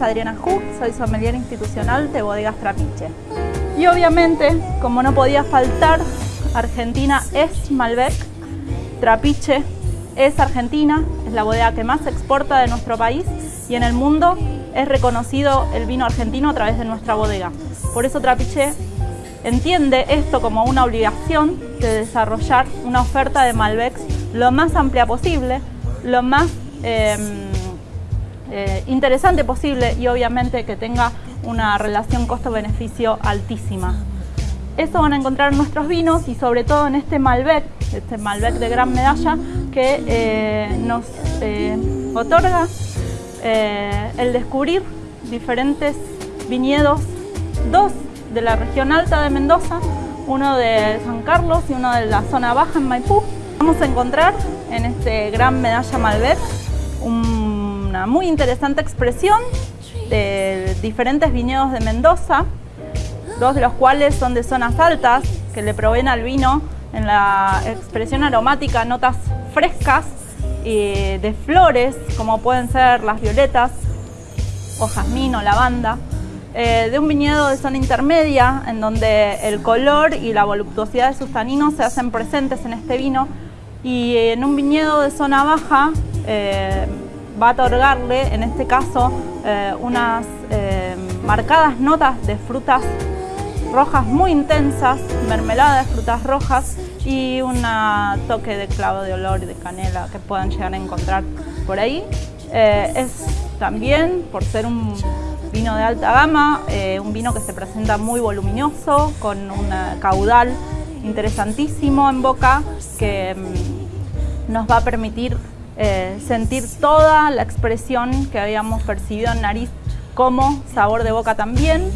Adriana Ju, soy sommelier institucional de Bodegas Trapiche. Y obviamente, como no podía faltar, Argentina es Malbec, Trapiche es Argentina, es la bodega que más exporta de nuestro país y en el mundo es reconocido el vino argentino a través de nuestra bodega. Por eso Trapiche entiende esto como una obligación de desarrollar una oferta de Malbec lo más amplia posible, lo más em, eh, interesante posible y obviamente que tenga una relación costo-beneficio altísima. Eso van a encontrar en nuestros vinos y sobre todo en este Malbec, este Malbec de gran medalla que eh, nos eh, otorga el descubrir diferentes viñedos, dos de la región alta de Mendoza, uno de San Carlos y uno de la zona baja en Maipú. Vamos a encontrar en este gran medalla Malbec muy interesante expresión de diferentes viñedos de Mendoza, dos de los cuales son de zonas altas, que le proveen al vino en la expresión aromática notas frescas y de flores, como pueden ser las violetas o jazmín o lavanda. Eh, de un viñedo de zona intermedia, en donde el color y la voluptuosidad de sus taninos se hacen presentes en este vino, y en un viñedo de zona baja eh, va a otorgarle, en este caso, eh, unas marcadas notas de frutas rojas muy intensas, mermelada de frutas rojas y un toque de clavo de olor y de canela que puedan llegar a encontrar por ahí. es también, por ser un vino de alta gama, eh, un vino que se presenta muy voluminoso, con un caudal interesantísimo en boca que mm, nos va a permitir eh, sentir toda la expresión que habíamos percibido en nariz como sabor de boca también.